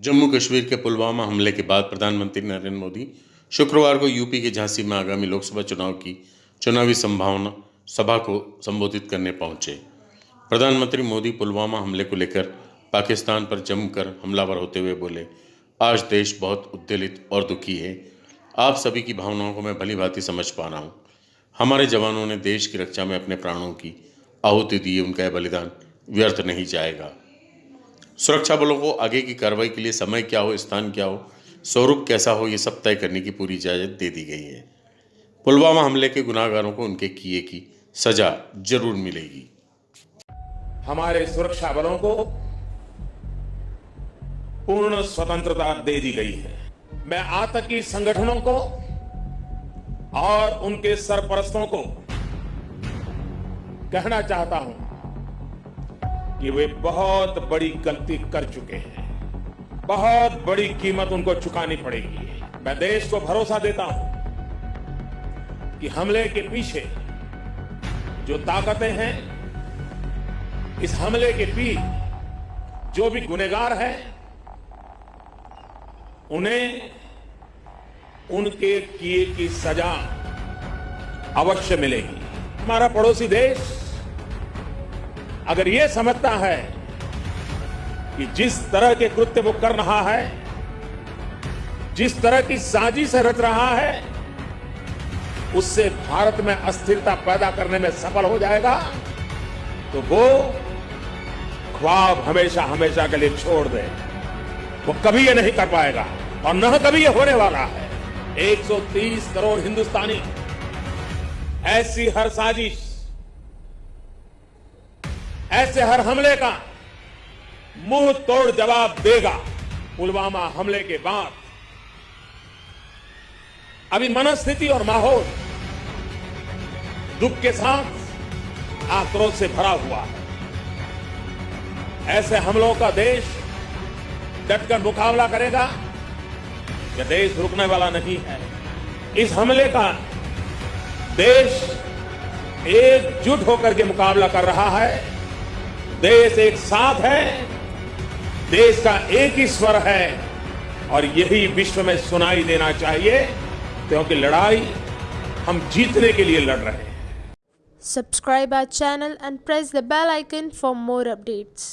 जम्मू कश्मीर के पुलवामा हमले के बाद प्रधानमंत्री नरेंद्र मोदी शुक्रवार को यूपी के झांसी में आगामी लोकसभा चुनाव की चुनावी संभावना सभा को संबोधित करने पहुँचे। प्रधानमंत्री मोदी पुलवामा हमले को लेकर पाकिस्तान पर जमकर हमलावर होते हुए बोले, आज देश बहुत उद्वेलित और दुखी है। आप सभी की भावनाओं को मैं भली भांति समझ पा रहा हूँ। हमारे जवानों ने देश की रक्षा में अपने प्राणों की आहुति दी, उनका यह बलिदान व्यर्थ नहीं जाएगा। सुरक्षा बलों को आगे की कार्रवाई के लिए समय क्या हो, स्थान क्या हो, स्वरूप कैसा हो, ये सब तय करने की पूरी इजाज़त दे दी गई है। पुलवामा हमले के गुनाहगारों को उनके किए की सजा ज़रूर मिलेगी। हमारे सुरक्षा बलों को पूर्ण स्वतंत्रता दे दी गई है। मैं आतंकी संगठनों को और उनके सरपरस्तों को कहना चाहता हूँ कि वे बहुत बड़ी गलती कर चुके हैं। बहुत बड़ी कीमत उनको चुकानी पड़ेगी। मैं देश को भरोसा देता हूँ कि हमले के पीछे जो ताकतें हैं, इस हमले के पीछे जो भी गुनेगार हैं, उन्हें उनके किए की सजा अवश्य मिलेगी। हमारा पड़ोसी देश अगर यह समझता है कि जिस तरह के कृत्य वो कर रहा है, जिस तरह की साजिश रच रहा है, उससे भारत में अस्थिरता पैदा करने में सफल हो जाएगा तो वो ख्वाब हमेशा हमेशा के लिए छोड़ दे। वो कभी ये नहीं कर पाएगा और न कभी ये होने वाला है। 130 करोड़ हिंदुस्तानी, ऐसी हर साजिश ऐसे हर हमले का मुँह तोड़ जवाब देगा पुलवामा हमले के बाद। अभी मनस्थिति और माहौल दुख के साथ आक्रोश से भरा हुआ है। ऐसे हमलों का देश डटकर मुकाबला करेगा यह देश रुकने वाला नहीं है। इस हमले का देश एकजुट होकर के मुकाबला कर रहा है। देश एक साथ है, देश का एक ही स्वर है, और यही विश्व में सुनाई देना चाहिए, क्योंकि लड़ाई हम जीतने के लिए लड़ रहे हैं subscribe our channel and press the bell icon for more updates.